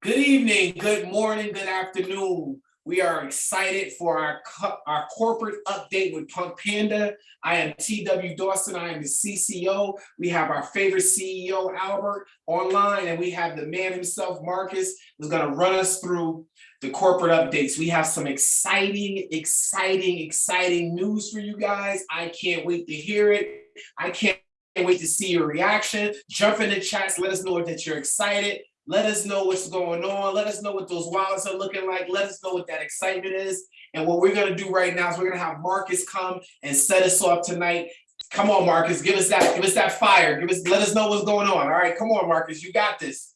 Good evening, good morning, good afternoon. We are excited for our, our corporate update with Punk Panda. I am TW Dawson, I am the CCO. We have our favorite CEO, Albert, online, and we have the man himself, Marcus, who's gonna run us through the corporate updates. We have some exciting, exciting, exciting news for you guys. I can't wait to hear it. I can't wait to see your reaction. Jump in the chats, let us know that you're excited. Let us know what's going on. Let us know what those wallets are looking like. Let us know what that excitement is. And what we're going to do right now is we're going to have Marcus come and set us off tonight. Come on, Marcus, give us that, give us that fire. Give us, let us know what's going on. All right, come on, Marcus, you got this.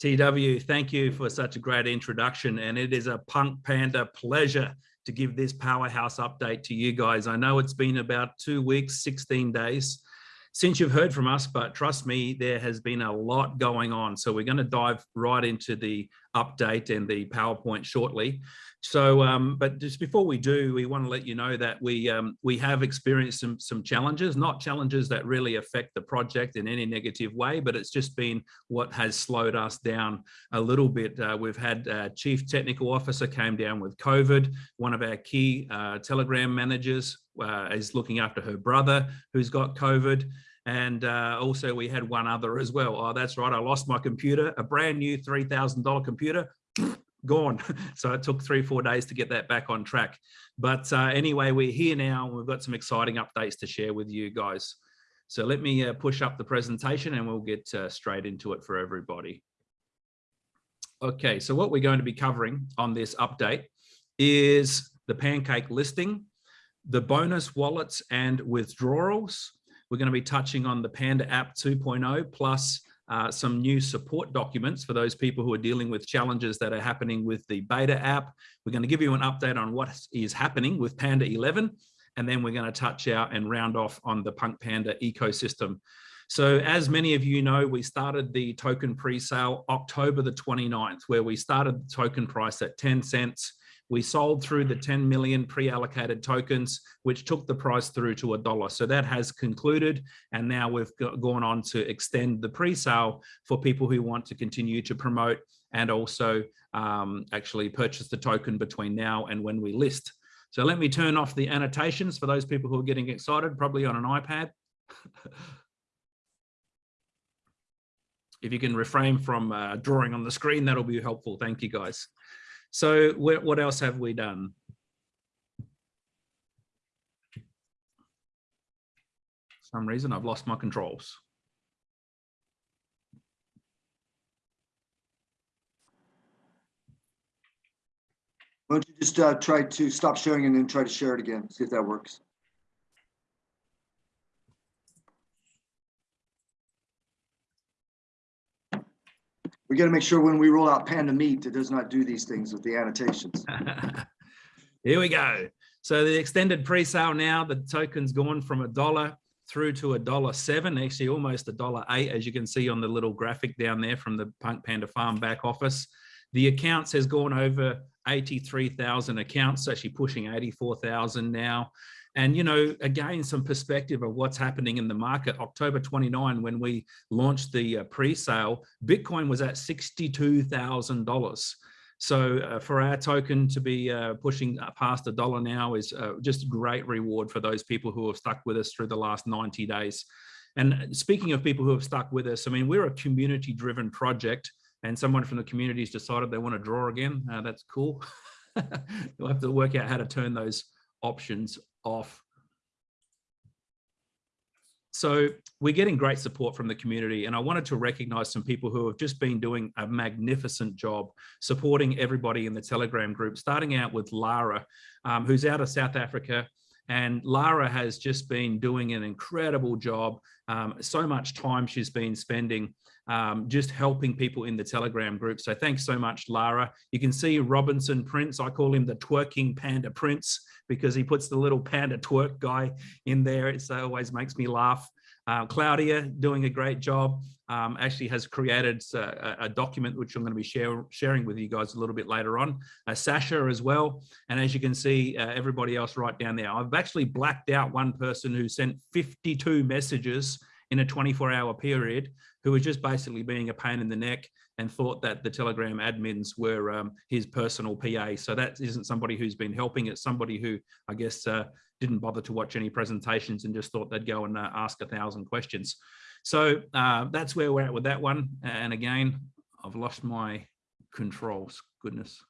TW, thank you for such a great introduction. And it is a Punk Panda pleasure to give this powerhouse update to you guys. I know it's been about two weeks, 16 days since you've heard from us, but trust me, there has been a lot going on. So we're going to dive right into the update and the PowerPoint shortly. So, um, but just before we do, we want to let you know that we um, we have experienced some some challenges, not challenges that really affect the project in any negative way, but it's just been what has slowed us down a little bit. Uh, we've had uh, chief technical officer came down with COVID. One of our key uh, Telegram managers uh, is looking after her brother who's got COVID. And uh, also we had one other as well. Oh, that's right. I lost my computer, a brand new $3,000 computer gone. So it took three, four days to get that back on track. But uh, anyway, we're here now and we've got some exciting updates to share with you guys. So let me uh, push up the presentation and we'll get uh, straight into it for everybody. Okay, so what we're going to be covering on this update is the Pancake listing, the bonus wallets and withdrawals. We're going to be touching on the Panda app 2.0 plus uh, some new support documents for those people who are dealing with challenges that are happening with the beta app. We're going to give you an update on what is happening with Panda 11, and then we're going to touch out and round off on the Punk Panda ecosystem. So as many of you know, we started the token pre-sale October the 29th, where we started the token price at 10 cents. We sold through the 10 million pre-allocated tokens, which took the price through to a dollar. So that has concluded. And now we've gone on to extend the pre-sale for people who want to continue to promote and also um, actually purchase the token between now and when we list. So let me turn off the annotations for those people who are getting excited, probably on an iPad. if you can refrain from uh, drawing on the screen, that'll be helpful. Thank you, guys. So what else have we done? some reason I've lost my controls. Why don't you just uh, try to stop sharing and then try to share it again, see if that works. We got to make sure when we roll out Panda Meet, it does not do these things with the annotations. Here we go. So the extended pre-sale now, the token's gone from a dollar through to a dollar seven, actually almost a dollar eight, as you can see on the little graphic down there from the Punk Panda Farm back office. The accounts has gone over 83,000 accounts, actually pushing 84,000 now. And, you know, again, some perspective of what's happening in the market. October 29, when we launched the uh, pre-sale, Bitcoin was at $62,000. So uh, for our token to be uh, pushing past a dollar now is uh, just great reward for those people who have stuck with us through the last 90 days. And speaking of people who have stuck with us, I mean, we're a community driven project and someone from the community has decided they want to draw again. Uh, that's cool. You'll have to work out how to turn those options off. So we're getting great support from the community and I wanted to recognize some people who have just been doing a magnificent job supporting everybody in the Telegram group, starting out with Lara, um, who's out of South Africa. And Lara has just been doing an incredible job. Um, so much time she's been spending um, just helping people in the Telegram group. So thanks so much, Lara. You can see Robinson Prince. I call him the twerking panda prince because he puts the little panda twerk guy in there. It always makes me laugh. Uh, Claudia doing a great job. Um, actually has created a, a, document which I'm going to be share, sharing with you guys a little bit later on. Uh, Sasha as well. And as you can see, uh, everybody else right down there. I've actually blacked out one person who sent 52 messages in a 24 hour period who was just basically being a pain in the neck and thought that the Telegram admins were um, his personal PA. So that isn't somebody who's been helping. It's somebody who I guess uh, didn't bother to watch any presentations and just thought they'd go and uh, ask a thousand questions. So uh, that's where we're at with that one. And again, I've lost my controls. Goodness.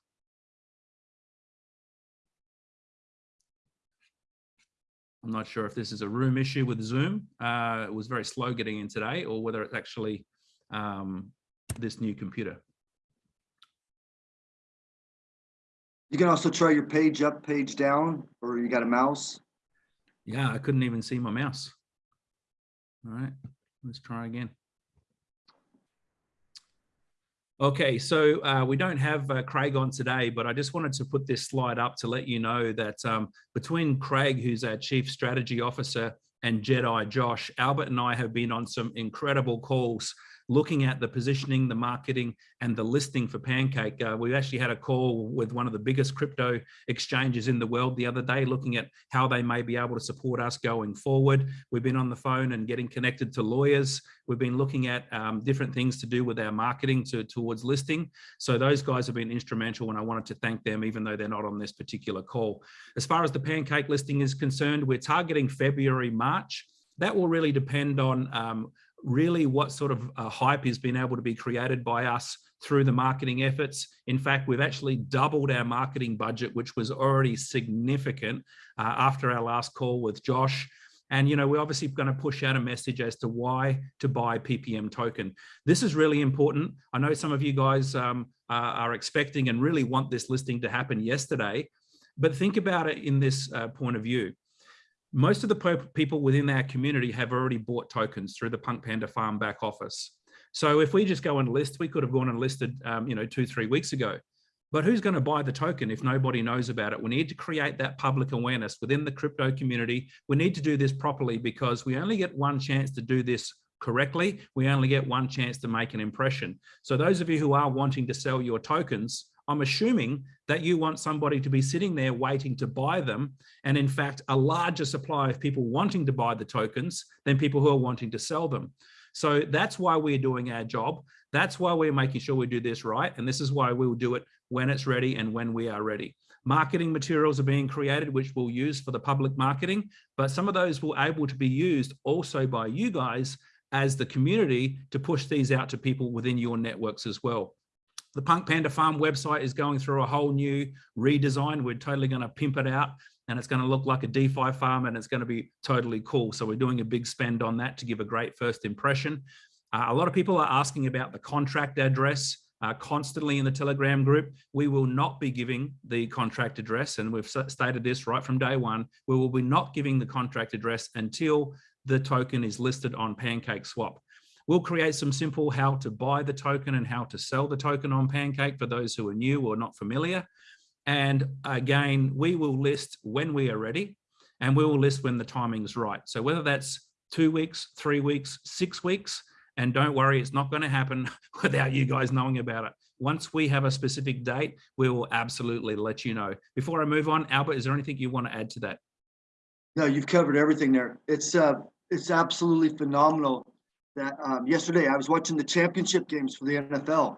I'm not sure if this is a room issue with Zoom. Uh, it was very slow getting in today or whether it's actually um, this new computer. You can also try your page up, page down, or you got a mouse. Yeah, I couldn't even see my mouse. All right, let's try again. Okay, so uh, we don't have uh, Craig on today, but I just wanted to put this slide up to let you know that um, between Craig, who's our Chief Strategy Officer, and Jedi Josh, Albert and I have been on some incredible calls looking at the positioning, the marketing, and the listing for Pancake. Uh, we actually had a call with one of the biggest crypto exchanges in the world the other day, looking at how they may be able to support us going forward. We've been on the phone and getting connected to lawyers. We've been looking at um, different things to do with our marketing to, towards listing. So those guys have been instrumental and I wanted to thank them, even though they're not on this particular call. As far as the Pancake listing is concerned, we're targeting February, March. That will really depend on um, really what sort of uh, hype has been able to be created by us through the marketing efforts. In fact, we've actually doubled our marketing budget, which was already significant uh, after our last call with Josh. And, you know, we're obviously going to push out a message as to why to buy PPM token. This is really important. I know some of you guys um, are expecting and really want this listing to happen yesterday, but think about it in this uh, point of view most of the people within our community have already bought tokens through the Punk Panda Farm back office. So if we just go and list, we could have gone and listed, um, you know, two, three weeks ago. But who's going to buy the token if nobody knows about it? We need to create that public awareness within the crypto community. We need to do this properly because we only get one chance to do this correctly. We only get one chance to make an impression. So those of you who are wanting to sell your tokens, I'm assuming that you want somebody to be sitting there waiting to buy them. And in fact, a larger supply of people wanting to buy the tokens than people who are wanting to sell them. So that's why we're doing our job. That's why we're making sure we do this right. And this is why we will do it when it's ready and when we are ready. Marketing materials are being created, which we'll use for the public marketing, but some of those will able to be used also by you guys as the community to push these out to people within your networks as well. The Punk Panda Farm website is going through a whole new redesign. We're totally going to pimp it out and it's going to look like a DeFi farm and it's going to be totally cool. So we're doing a big spend on that to give a great first impression. Uh, a lot of people are asking about the contract address uh, constantly in the Telegram group. We will not be giving the contract address, and we've stated this right from day one. We will be not giving the contract address until the token is listed on Pancake Swap. We'll create some simple how to buy the token and how to sell the token on Pancake for those who are new or not familiar. And again, we will list when we are ready and we will list when the timing is right. So whether that's two weeks, three weeks, six weeks, and don't worry, it's not going to happen without you guys knowing about it. Once we have a specific date, we will absolutely let you know. Before I move on, Albert, is there anything you want to add to that? No, you've covered everything there. It's uh, it's absolutely phenomenal that um, yesterday I was watching the championship games for the NFL.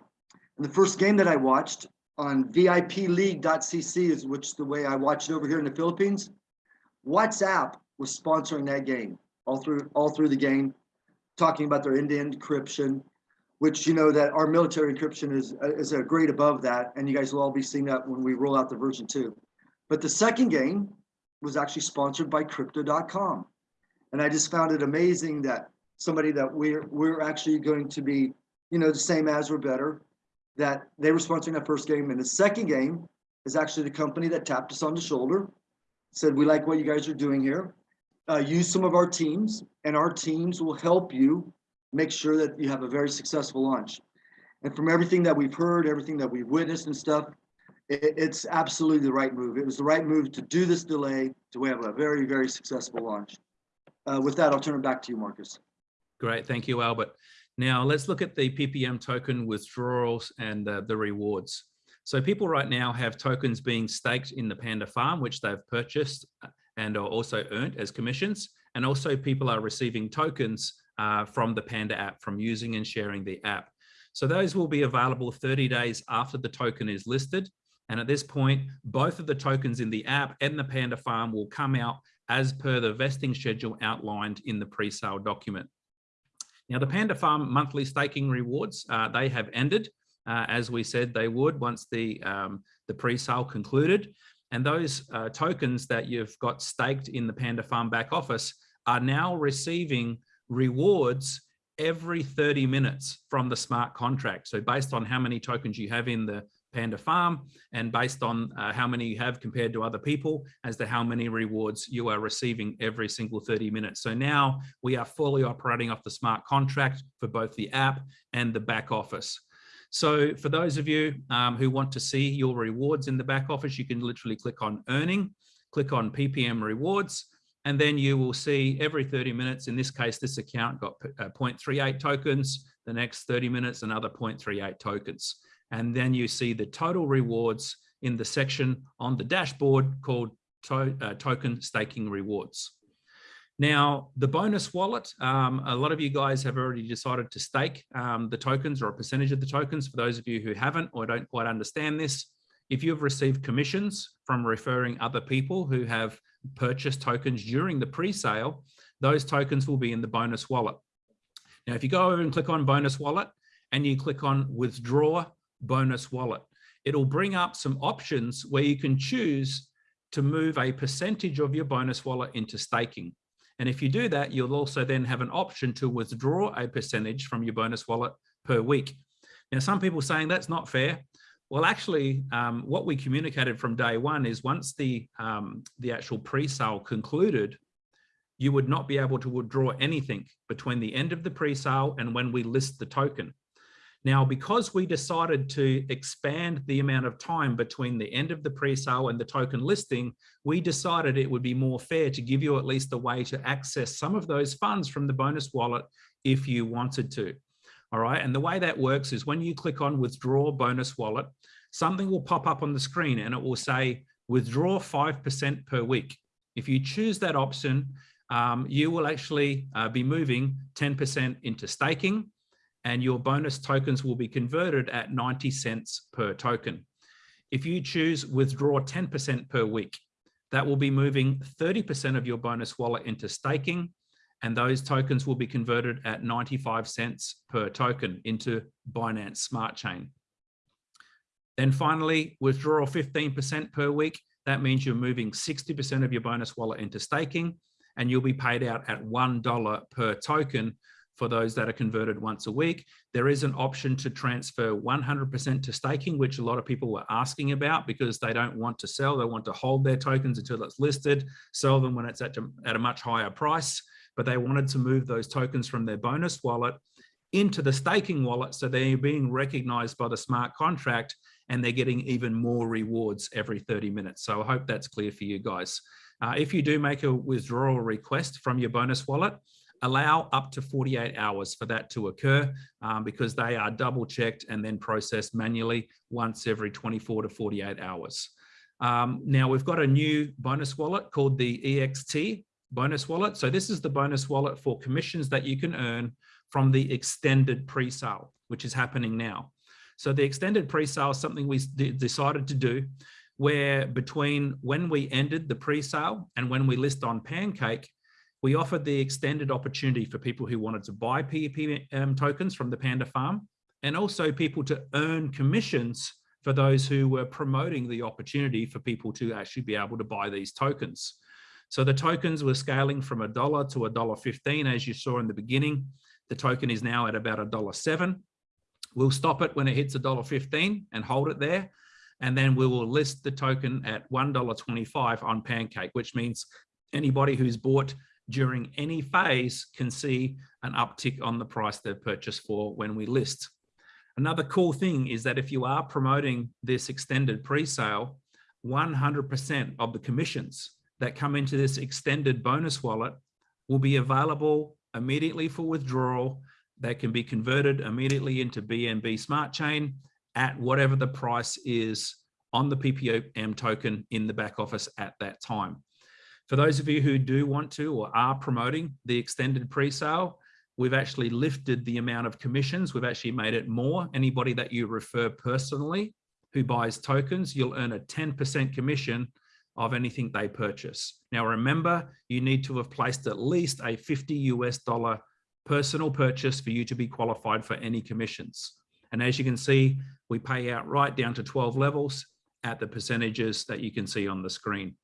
And the first game that I watched on VIPleague.cc is which the way I watch it over here in the Philippines. WhatsApp was sponsoring that game all through all through the game, talking about their end-to-end encryption, which you know that our military encryption is is a grade above that, and you guys will all be seeing that when we roll out the version two. But the second game was actually sponsored by Crypto.com, and I just found it amazing that somebody that we're we're actually going to be, you know, the same as or better. That they were sponsoring that first game, and the second game is actually the company that tapped us on the shoulder, said we like what you guys are doing here. Uh, use some of our teams, and our teams will help you make sure that you have a very successful launch. And from everything that we've heard, everything that we've witnessed and stuff, it, it's absolutely the right move. It was the right move to do this delay to have a very, very successful launch. Uh, with that, I'll turn it back to you, Marcus. Great, thank you, Albert. Now let's look at the PPM token withdrawals and uh, the rewards. So people right now have tokens being staked in the Panda farm, which they've purchased uh, and are also earned as commissions. And also people are receiving tokens uh, from the Panda app, from using and sharing the app. So those will be available 30 days after the token is listed. And at this point, both of the tokens in the app and the Panda Farm will come out as per the vesting schedule outlined in the pre-sale document. Now, the Panda Farm monthly staking rewards, uh, they have ended, uh, as we said they would once the, um, the pre-sale concluded. And those uh, tokens that you've got staked in the Panda Farm back office are now receiving rewards every 30 minutes from the smart contract. So based on how many tokens you have in the Panda Farm and based on uh, how many you have compared to other people as to how many rewards you are receiving every single 30 minutes. So now we are fully operating off the smart contract for both the app and the back office. So for those of you um, who want to see your rewards in the back office, you can literally click on earning, click on PPM rewards, and then you will see every 30 minutes, in this case, this account got uh, 0.38 tokens, the next 30 minutes, another 0.38 tokens. And then you see the total rewards in the section on the dashboard called to, uh, token staking rewards. Now, the bonus wallet, um, a lot of you guys have already decided to stake um, the tokens or a percentage of the tokens. For those of you who haven't or don't quite understand this, if you've received commissions from referring other people who have purchased tokens during the pre-sale, those tokens will be in the bonus wallet. Now, if you go over and click on bonus wallet and you click on withdraw bonus wallet, it'll bring up some options where you can choose to move a percentage of your bonus wallet into staking. And if you do that, you'll also then have an option to withdraw a percentage from your bonus wallet per week. Now, some people saying that's not fair. Well, actually, um, what we communicated from day one is once the, um, the actual pre-sale concluded, you would not be able to withdraw anything between the end of the pre-sale and when we list the token. Now, because we decided to expand the amount of time between the end of the pre-sale and the token listing, we decided it would be more fair to give you at least a way to access some of those funds from the bonus wallet if you wanted to. All right, and the way that works is when you click on withdraw bonus wallet, something will pop up on the screen and it will say withdraw 5% per week. If you choose that option, um, you will actually uh, be moving 10% into staking and your bonus tokens will be converted at 90 cents per token. If you choose withdraw 10% per week, that will be moving 30% of your bonus wallet into staking and those tokens will be converted at 95 cents per token into Binance Smart Chain. Then finally, withdraw 15% per week. That means you're moving 60% of your bonus wallet into staking and you'll be paid out at $1 per token for those that are converted once a week. There is an option to transfer 100% to staking, which a lot of people were asking about because they don't want to sell. They want to hold their tokens until it's listed, sell them when it's at a, at a much higher price but they wanted to move those tokens from their bonus wallet into the staking wallet. So they're being recognized by the smart contract and they're getting even more rewards every 30 minutes. So I hope that's clear for you guys. Uh, if you do make a withdrawal request from your bonus wallet, allow up to 48 hours for that to occur um, because they are double checked and then processed manually once every 24 to 48 hours. Um, now we've got a new bonus wallet called the EXT bonus wallet. So this is the bonus wallet for commissions that you can earn from the extended pre-sale, which is happening now. So the extended pre-sale is something we decided to do where between when we ended the pre-sale and when we list on Pancake, we offered the extended opportunity for people who wanted to buy PEP um, tokens from the Panda Farm and also people to earn commissions for those who were promoting the opportunity for people to actually be able to buy these tokens. So the tokens were scaling from a dollar to a dollar 15, as you saw in the beginning. The token is now at about a dollar seven. We'll stop it when it hits a dollar 15 and hold it there. And then we will list the token at $1.25 on Pancake, which means anybody who's bought during any phase can see an uptick on the price they've purchased for when we list. Another cool thing is that if you are promoting this extended pre-sale, 100% of the commissions that come into this extended bonus wallet will be available immediately for withdrawal that can be converted immediately into BNB Smart Chain at whatever the price is on the PPM token in the back office at that time. For those of you who do want to or are promoting the extended pre-sale, we've actually lifted the amount of commissions. We've actually made it more. Anybody that you refer personally who buys tokens, you'll earn a 10% commission of anything they purchase. Now, remember, you need to have placed at least a 50 US dollar personal purchase for you to be qualified for any commissions. And as you can see, we pay out right down to 12 levels at the percentages that you can see on the screen.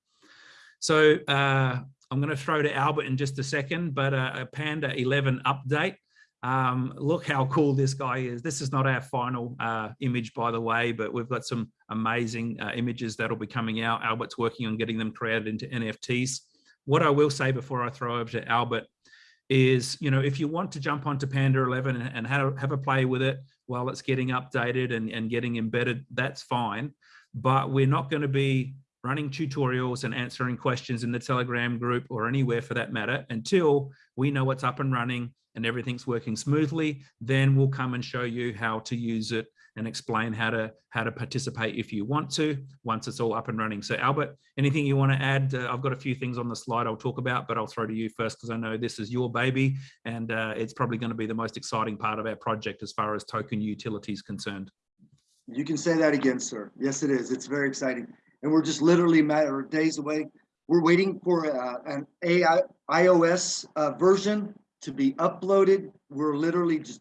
So uh, I'm going to throw to Albert in just a second, but uh, a Panda 11 update. Um, look how cool this guy is. This is not our final uh, image, by the way, but we've got some amazing uh, images that'll be coming out. Albert's working on getting them created into NFTs. What I will say before I throw over to Albert is, you know, if you want to jump onto Panda 11 and, and have, have a play with it while it's getting updated and, and getting embedded, that's fine. But we're not going to be running tutorials and answering questions in the Telegram group or anywhere for that matter until we know what's up and running and everything's working smoothly, then we'll come and show you how to use it and explain how to how to participate if you want to once it's all up and running. So Albert, anything you want to add? Uh, I've got a few things on the slide I'll talk about, but I'll throw to you first because I know this is your baby and uh, it's probably going to be the most exciting part of our project as far as token utility is concerned. You can say that again, sir. Yes, it is. It's very exciting. And we're just literally matter of days away. We're waiting for uh, an AI iOS uh, version to be uploaded. We're literally just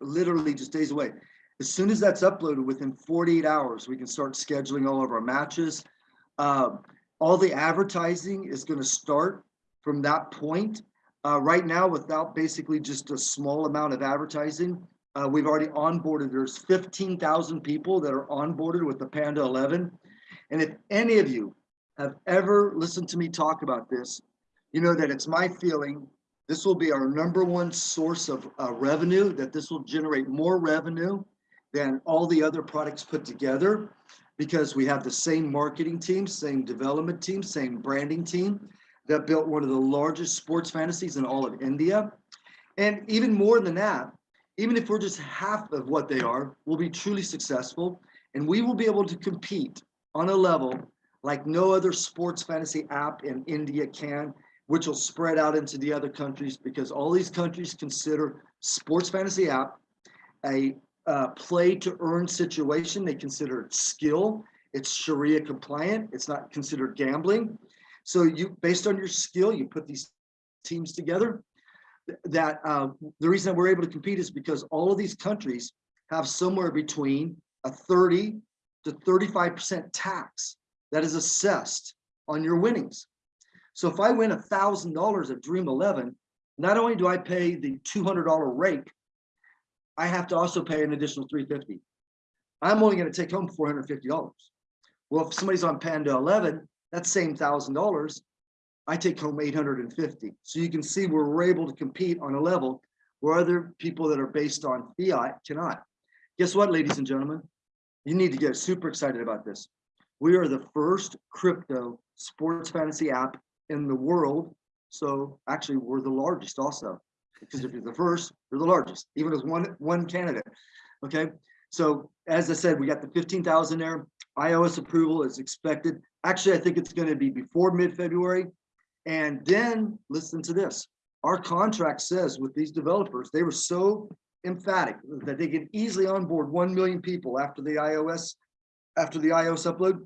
literally just days away. As soon as that's uploaded, within 48 hours, we can start scheduling all of our matches. Uh, all the advertising is going to start from that point. Uh, right now, without basically just a small amount of advertising, uh, we've already onboarded. There's 15,000 people that are onboarded with the Panda 11. And if any of you have ever listened to me talk about this, you know that it's my feeling this will be our number one source of uh, revenue, that this will generate more revenue than all the other products put together because we have the same marketing team, same development team, same branding team that built one of the largest sports fantasies in all of India. And even more than that, even if we're just half of what they are, we'll be truly successful and we will be able to compete on a level like no other sports fantasy app in India can, which will spread out into the other countries because all these countries consider sports fantasy app a uh, play to earn situation. They consider it skill. It's Sharia compliant. It's not considered gambling. So you, based on your skill, you put these teams together. That uh, the reason that we're able to compete is because all of these countries have somewhere between a 30 to 35% tax that is assessed on your winnings. So if I win a thousand dollars at Dream 11, not only do I pay the $200 rake, I have to also pay an additional 350. I'm only going to take home $450. Well, if somebody's on Panda 11, that same thousand dollars, I take home 850. So you can see where we're able to compete on a level where other people that are based on fiat cannot. Guess what, ladies and gentlemen? You need to get super excited about this. We are the first crypto sports fantasy app in the world. So actually we're the largest also, because if you're the first, you're the largest, even as one, one candidate. Okay. So as I said, we got the 15,000 there. iOS approval is expected. Actually, I think it's going to be before mid-February. And then listen to this. Our contract says with these developers, they were so emphatic that they can easily onboard 1 million people after the iOS, after the iOS upload.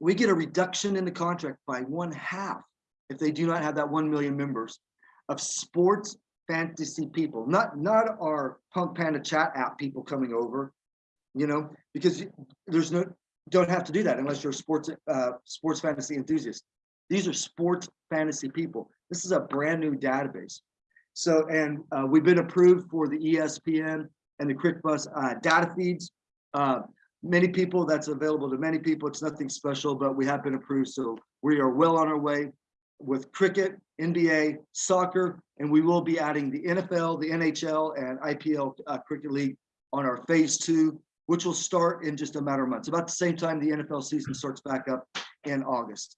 We get a reduction in the contract by one half if they do not have that 1 million members of sports fantasy people, not, not our Punk Panda chat app people coming over, you know, because there's no, don't have to do that unless you're a sports, uh, sports fantasy enthusiast. These are sports fantasy people. This is a brand new database. So, and uh, we've been approved for the ESPN and the Cricbuzz uh, data feeds. Uh, many people, that's available to many people. It's nothing special, but we have been approved. So we are well on our way with cricket, NBA, soccer, and we will be adding the NFL, the NHL, and IPL uh, Cricket League on our phase two, which will start in just a matter of months. About the same time the NFL season starts back up in August.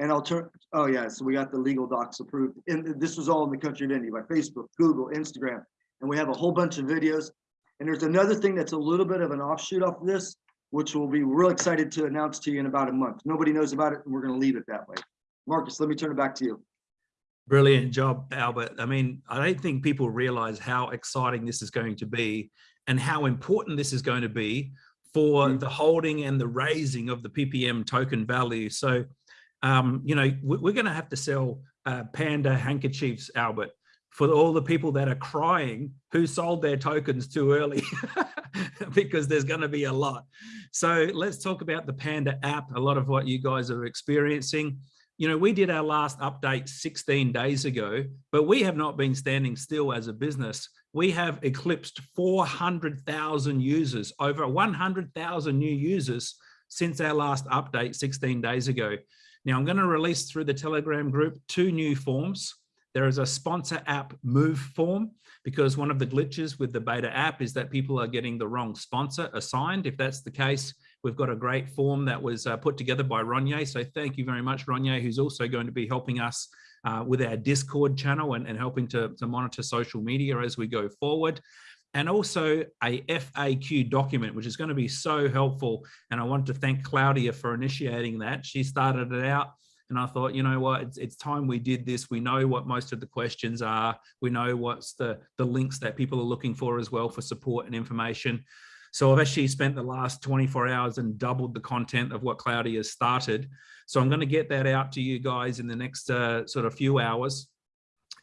And I'll turn, oh yeah, so we got the legal docs approved. And this was all in the country of India by Facebook, Google, Instagram. And we have a whole bunch of videos. And there's another thing that's a little bit of an offshoot off of this, which we'll be real excited to announce to you in about a month. Nobody knows about it, and we're gonna leave it that way. Marcus, let me turn it back to you. Brilliant job, Albert. I mean, I don't think people realize how exciting this is going to be and how important this is going to be for Mm. the holding and the raising of the PPM token value. So, um, you know, we- we're going to have to sell uh, Panda handkerchiefs, Albert, for all the people that are crying who sold their tokens too early, because there's going to be a lot. So let's talk about the Panda app, a lot of what you guys are experiencing you know, we did our last update 16 days ago, but we have not been standing still as a business. We have eclipsed 400,000 users, over 100,000 new users since our last update 16 days ago. Now I'm going to release through the Telegram group two new forms. There is a sponsor app move form because one of the glitches with the beta app is that people are getting the wrong sponsor assigned. If that's the case, We've got a great form that was uh, put together by Ronye. So thank you very much, Ronye, who's also going to be helping us uh, with our Discord channel and, and helping to, to monitor social media as we go forward. And also a FAQ document, which is going to be so helpful. And I want to thank Claudia for initiating that. She started it out and I thought, you know what, it's, it's time we did this. We know what most of the questions are. We know what's the, the links that people are looking for as well for support and information. So I've actually spent the last 24 hours and doubled the content of what Claudia has started. So I'm going to get that out to you guys in the next uh, sort of few hours.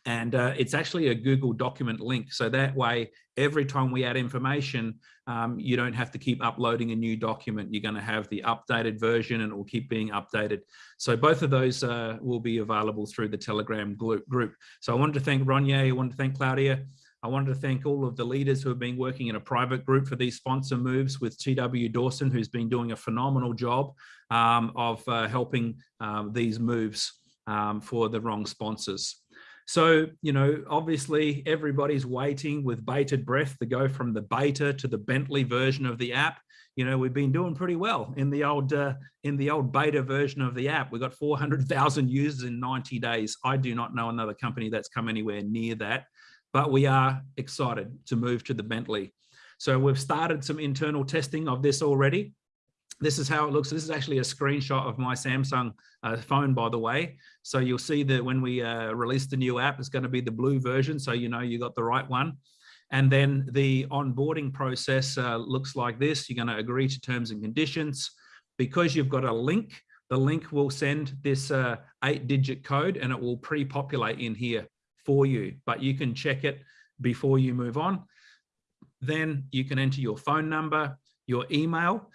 And uh, it's actually a Google document link. So that way, every time we add information, um, you don't have to keep uploading a new document. You're going to have the updated version and it will keep being updated. So both of those uh, will be available through the Telegram group. So I wanted to thank Ronye, I wanted to thank Claudia. I wanted to thank all of the leaders who have been working in a private group for these sponsor moves with TW Dawson, who's been doing a phenomenal job um, of uh, helping um, these moves um, for the wrong sponsors. So, you know, obviously everybody's waiting with bated breath to go from the beta to the Bentley version of the app. You know, we've been doing pretty well in the old uh, in the old beta version of the app. We got 400,000 users in 90 days. I do not know another company that's come anywhere near that but we are excited to move to the Bentley. So we've started some internal testing of this already. This is how it looks. This is actually a screenshot of my Samsung uh, phone, by the way. So you'll see that when we uh, release the new app, it's going to be the blue version. So you know you got the right one. And then the onboarding process uh, looks like this. You're going to agree to terms and conditions. Because you've got a link, the link will send this uh, eight digit code and it will pre-populate in here for you, but you can check it before you move on. Then you can enter your phone number, your email.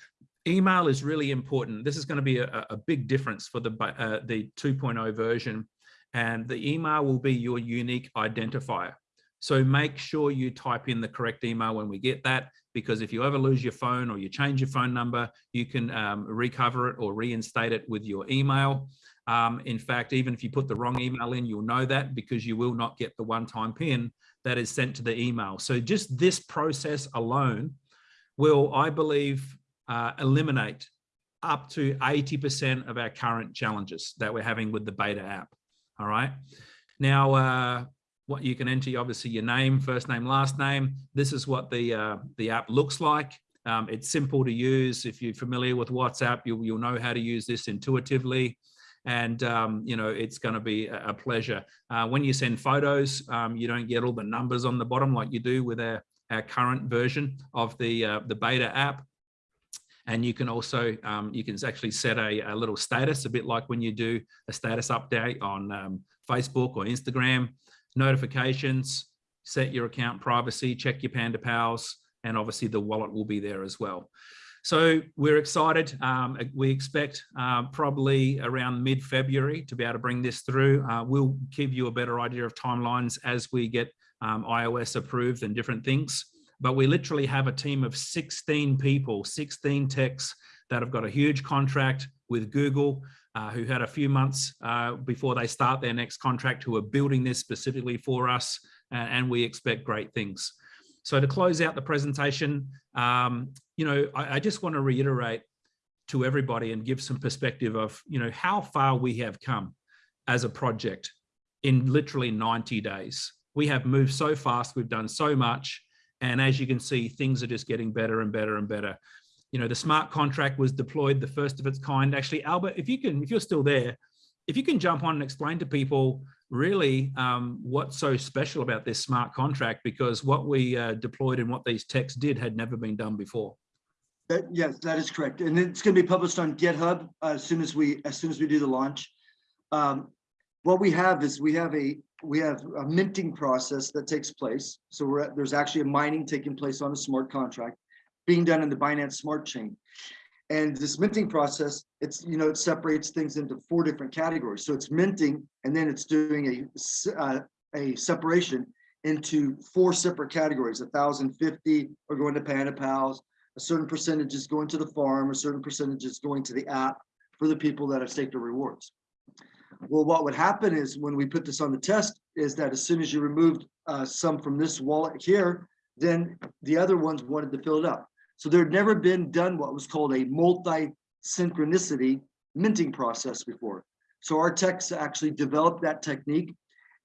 Email is really important. This is going to be a, a big difference for the, uh, the 2.0 version. And the email will be your unique identifier. So make sure you type in the correct email when we get that, because if you ever lose your phone or you change your phone number, you can um, recover it or reinstate it with your email. Um, in fact, even if you put the wrong email in, you'll know that because you will not get the one-time pin that is sent to the email. So just this process alone will, I believe, uh, eliminate up to 80% of our current challenges that we're having with the beta app. All right. Now, uh, what you can enter, obviously your name, first name, last name. This is what the, uh, the app looks like. Um, it's simple to use. If you're familiar with WhatsApp, you'll, you'll know how to use this intuitively and um, you know it's going to be a pleasure. Uh, when you send photos, um, you don't get all the numbers on the bottom like you do with our, our current version of the uh, the beta app. And you can also um, you can actually set a, a, little status, a bit like when you do a status update on um, Facebook or Instagram. Notifications, set your account privacy, check your Panda Pals, and obviously the wallet will be there as well. So we're excited. Um, we expect uh, probably around mid-February to be able to bring this through. Uh, we'll give you a better idea of timelines as we get um, iOS approved and different things. But we literally have a team of 16 people, 16 techs that have got a huge contract with Google, uh, who had a few months uh, before they start their next contract, who are building this specifically for us, and we expect great things. So to close out the presentation, um, you know, I, I just want to reiterate to everybody and give some perspective of, you know, how far we have come as a project in literally 90 days. We have moved so fast, we've done so much. And as you can see, things are just getting better and better and better. You know, the smart contract was deployed, the first of its kind. Actually, Albert, if you can, if you're still there, if you can jump on and explain to people really um, what's so special about this smart contract because what we uh, deployed and what these techs did had never been done before. That, yes, that is correct. And it's going to be published on GitHub uh, as soon as we, as soon as we do the launch. Um, what we have is we have a, we have a minting process that takes place. So at- there's actually a mining taking place on a smart contract being done in the Binance Smart Chain. And this minting process, it's, you know, it separates things into four different categories. So it's minting and then it's doing a uh, a separation into four separate categories, a thousand fifty are going to Panda Pals, a certain percentage is going to the farm, a certain percentage is going to the app for the people that have staked their rewards. Well, what would happen is when we put this on the test is that as soon as you removed uh, some from this wallet here, then the other ones wanted to fill it up. So there had never been done what was called a multi-synchronicity minting process before. So our techs actually developed that technique.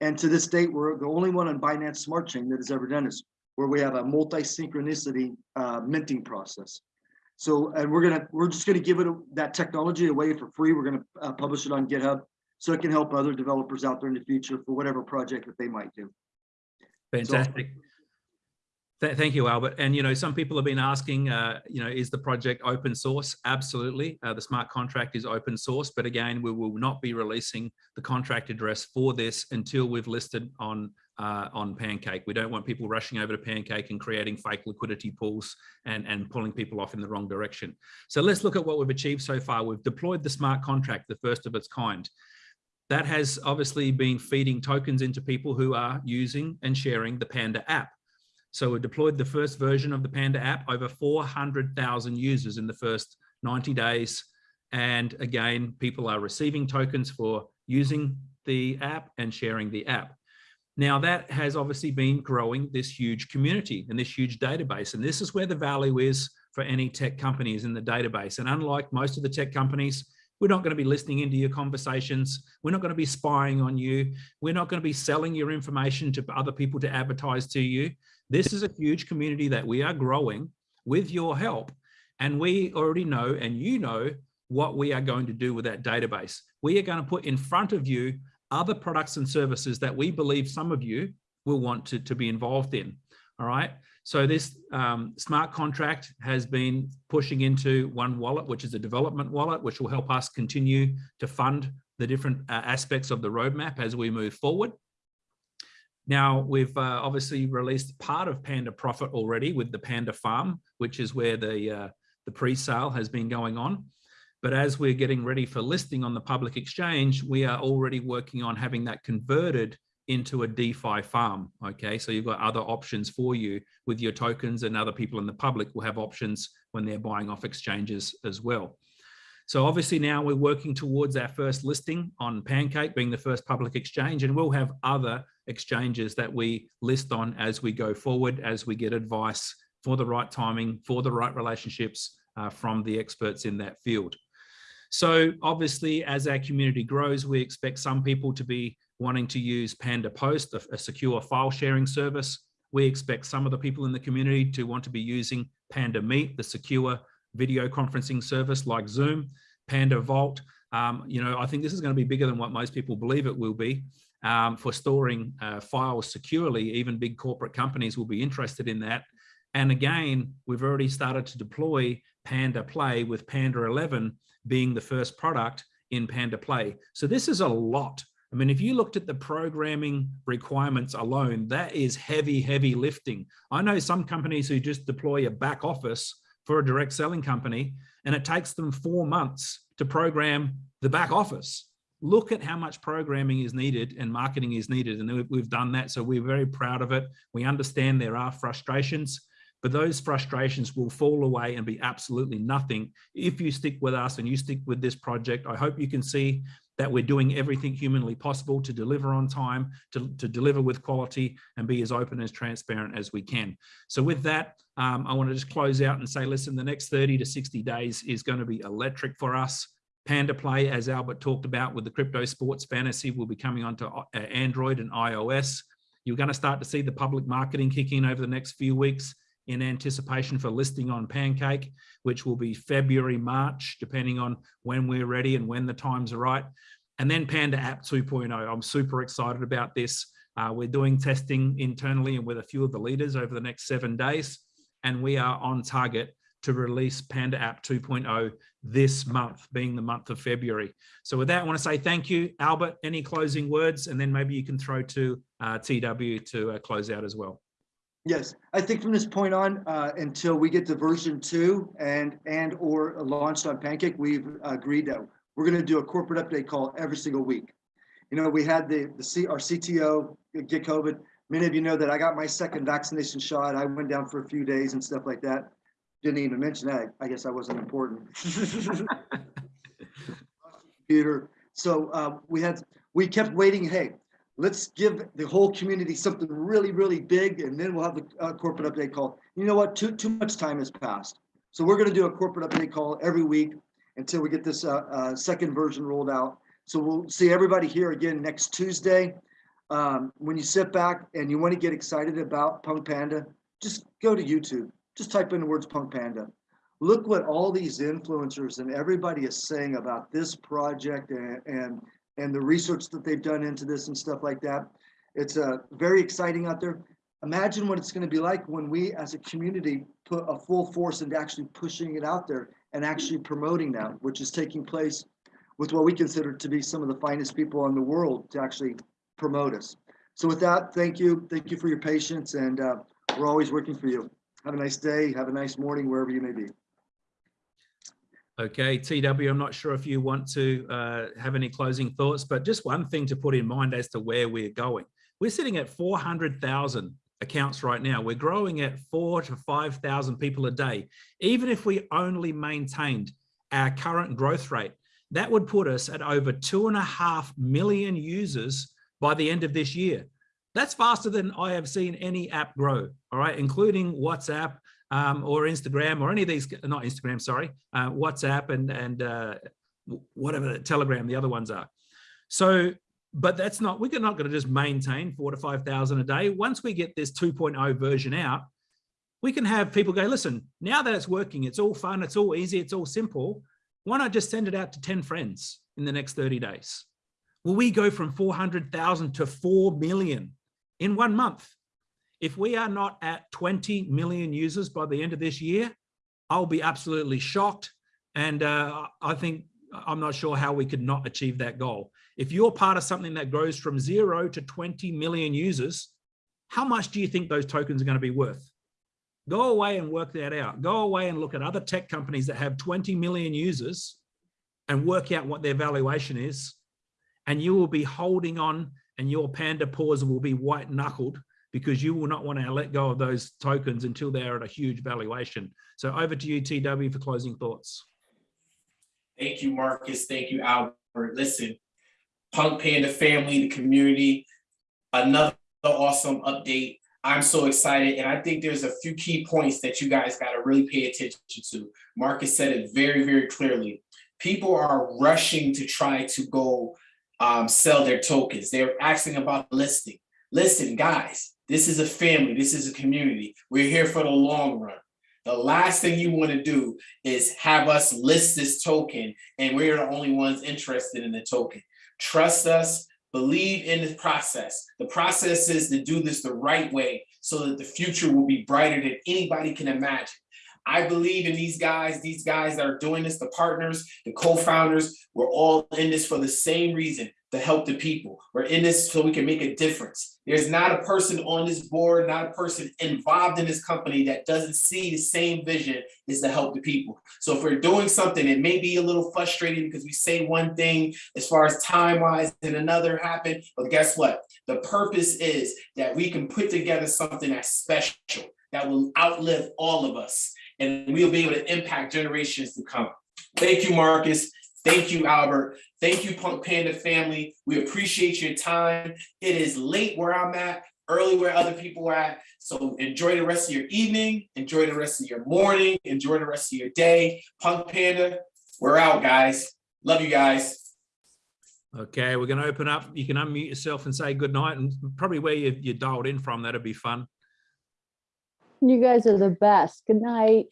And to this date, we're the only one on Binance Smart Chain that has ever done this, where we have a multi-synchronicity uh, minting process. So, and we're gonna, we're just gonna give it, a- that technology away for free. We're gonna uh, publish it on GitHub. So it can help other developers out there in the future for whatever project that they might do. Fantastic. Th- Thank you, Albert. And, you know, some people have been asking, uh, you know, is the project open source? Absolutely. Uh, the smart contract is open source, but again, we will not be releasing the contract address for this until we've listed on uh, on Pancake. We don't want people rushing over to Pancake and creating fake liquidity pools and, and pulling people off in the wrong direction. So let's look at what we've achieved so far. We've deployed the smart contract, the first of its kind. That has obviously been feeding tokens into people who are using and sharing the Panda app. So we deployed the first version of the Panda app, over 400,000 users in the first 90 days. And again, people are receiving tokens for using the app and sharing the app. Now that has obviously been growing this huge community and this huge database. And this is where the value is for any tech companies in the database. And unlike most of the tech companies, we're not going to be listening into your conversations. We're not going to be spying on you. We're not going to be selling your information to other people to advertise to you. This is a huge community that we are growing with your help. And we already know, and you know, what we are going to do with that database. We are going to put in front of you other products and services that we believe some of you will want to, to be involved in. All right. So this um, smart contract has been pushing into one wallet, which is a development wallet, which will help us continue to fund the different uh, aspects of the roadmap as we move forward. Now, we've uh, obviously released part of Panda Profit already with the Panda Farm, which is where the, uh, the pre-sale has been going on. But as we're getting ready for listing on the public exchange, we are already working on having that converted into a DeFi farm. Okay, so you've got other options for you with your tokens and other people in the public will have options when they're buying off exchanges as well. So obviously now we're working towards our first listing on Pancake being the first public exchange and we'll have other exchanges that we list on as we go forward, as we get advice for the right timing, for the right relationships uh, from the experts in that field. So obviously, as our community grows, we expect some people to be wanting to use Panda Post, a, a, secure file sharing service. We expect some of the people in the community to want to be using Panda Meet, the secure video conferencing service like Zoom, Panda Vault. Um, you know, I think this is going to be bigger than what most people believe it will be. Um, for storing uh, files securely, even big corporate companies will be interested in that. And again, we've already started to deploy Panda Play with Panda 11 being the first product in Panda Play. So this is a lot. I mean, if you looked at the programming requirements alone, that is heavy, heavy lifting. I know some companies who just deploy a back office for a direct selling company, and it takes them four months to program the back office. Look at how much programming is needed and marketing is needed. And we've done that. So we're very proud of it. We understand there are frustrations, but those frustrations will fall away and be absolutely nothing if you stick with us and you stick with this project. I hope you can see that we're doing everything humanly possible to deliver on time, to, to deliver with quality and be as open as transparent as we can. So with that, um, I want to just close out and say, listen, the next 30 to 60 days is going to be electric for us. Panda Play, as Albert talked about with the crypto sports fantasy, will be coming onto uh, Android and iOS. You're going to start to see the public marketing kick in over the next few weeks in anticipation for listing on Pancake, which will be February, March, depending on when we're ready and when the times are right. and then Panda App 2.0. I'm super excited about this. Uh, we're doing testing internally and with a few of the leaders over the next seven days, and we are on target to release Panda App 2.0 this month, being the month of February. So with that, I want to say thank you, Albert. Any closing words, and then maybe you can throw to uh, TW to uh, close out as well. Yes, I think from this point on, uh, until we get to version two and, and or launched on Pancake, we've agreed that we're gonna do a corporate update call every single week. You know, we had the, the C, our CTO get COVID. Many of you know that I got my second vaccination shot. I went down for a few days and stuff like that. Didn't even mention that. I guess I wasn't important. Computer. So, uh, we had, we kept waiting, hey, let's give the whole community something really, really big, and then we'll have the uh, corporate update call. You know what? Too too much time has passed, so we're going to do a corporate update call every week until we get this uh, uh, second version rolled out. So we'll see everybody here again next Tuesday. Um, when you sit back and you want to get excited about Punk Panda, just go to YouTube. Just type in the words Punk Panda. Look what all these influencers and everybody is saying about this project and, and and the research that they've done into this and stuff like that. It's uh, very exciting out there. Imagine what it's going to be like when we as a community put a full force into actually pushing it out there and actually promoting that, which is taking place with what we consider to be some of the finest people in the world to actually promote us. So with that, thank you. Thank you for your patience and uh, we're always working for you. Have a nice day. Have a nice morning, wherever you may be. Okay, TW, I'm not sure if you want to uh, have any closing thoughts, but just one thing to put in mind as to where we're going. We're sitting at 400,000 accounts right now. We're growing at four to 5,000 people a day. Even if we only maintained our current growth rate, that would put us at over two and a half million users by the end of this year. That's faster than I have seen any app grow, all right, including WhatsApp, um, or Instagram or any of these, not Instagram, sorry, uh, WhatsApp and, and uh, whatever, Telegram, the other ones are. So, but that's not, we're not to just maintain four to 5,000 a day. Once we get this 2.0 version out, we can have people go, listen, now that it's working, it's all fun, it's all easy, it's all simple. Why not just send it out to 10 friends in the next 30 days? Will we go from 400,000 to 4 million in one month? If we are not at 20 million users by the end of this year, I'll be absolutely shocked. And uh, I think I'm not sure how we could not achieve that goal. If you're part of something that grows from zero to 20 million users, how much do you think those tokens are going to be worth? Go away and work that out. Go away and look at other tech companies that have 20 million users and work out what their valuation is. And you will be holding on and your panda paws will be white knuckled because you will not want to let go of those tokens until they're at a huge valuation. So over to you, TW, for closing thoughts. Thank you, Marcus. Thank you, Albert. Listen, Punk Panda family, the community, another awesome update. I'm so excited. And I think there's a few key points that you guys got to really pay attention to. Marcus said it very, very clearly. People are rushing to try to go um, sell their tokens. They're asking about listing. Listen, guys, this is a family. This is a community. We're here for the long run. The last thing you want to do is have us list this token and we're the only ones interested in the token. Trust us, believe in the process. The process is to do this the right way so that the future will be brighter than anybody can imagine. I believe in these guys, these guys that are doing this, the partners, the co-founders, we're all in this for the same reason, to help the people. We're in this so we can make a difference. There's not a person on this board, not a person involved in this company that doesn't see the same vision is to help the people. So if we're doing something, it may be a little frustrating because we say one thing as far as time-wise and another happen, but guess what? The purpose is that we can put together something that's special, that will outlive all of us, and we'll be able to impact generations to come. Thank you, Marcus. Thank you, Albert. Thank you, Punk Panda family. We appreciate your time. It is late where I'm at, early where other people are at. So enjoy the rest of your evening, enjoy the rest of your morning, enjoy the rest of your day. Punk Panda, we're out, guys. Love you guys. Okay, we're going to open up. You can unmute yourself and say good night and probably where you, you dialed in from. That'd be fun. You guys are the best. Good night.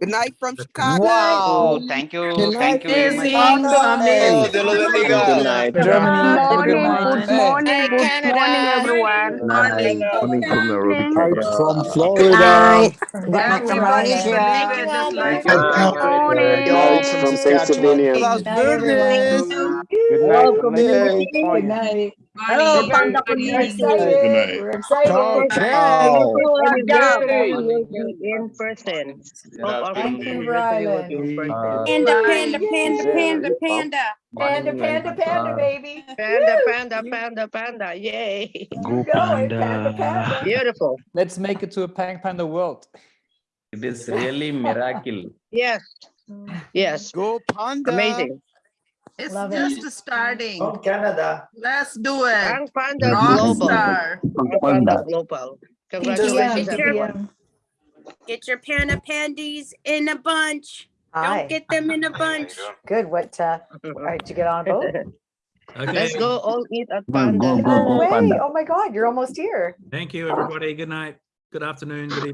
Good night from Chicago. Wow, thank you, thank you very much. Oh, Dios lo bendiga. Good night. Good morning, morning. good morning, Hey, good Canada. morning, everyone. Morning. Coming from Nairobi, Kenya. From Good Florida. night. Thank you, Malaysia. Thank you, Albert. Good morning. Guys from Pennsylvania. Las Night, everyone. Vegas. Good night from Welcome. Maine. Good night. Hello, Panda community. We're excited. Ciao. Good job. in person. Thank you, Panda, panda, panda, panda, panda. Panda, panda, panda, baby. Panda, panda, panda, panda, yay. Go panda, panda. Beautiful. Let's make it to a Pang Panda world. It is really miracle. Yes, yes, Go Panda. amazing. It's Love it. just starting. Canada. Let's do it. Pang Panda Rock Global. star. Pang Panda Global. Congratulations, PM, everyone. Get your panda pandies in a bunch. Hi, Don't get them in a bunch. good. What, uh, all right, did you get on a boat? Okay, Let's go all eat at Go, go, Panda. go, No go, way. Panda. Oh my God, you're almost here. thank you, everybody. Good night, good afternoon, good evening.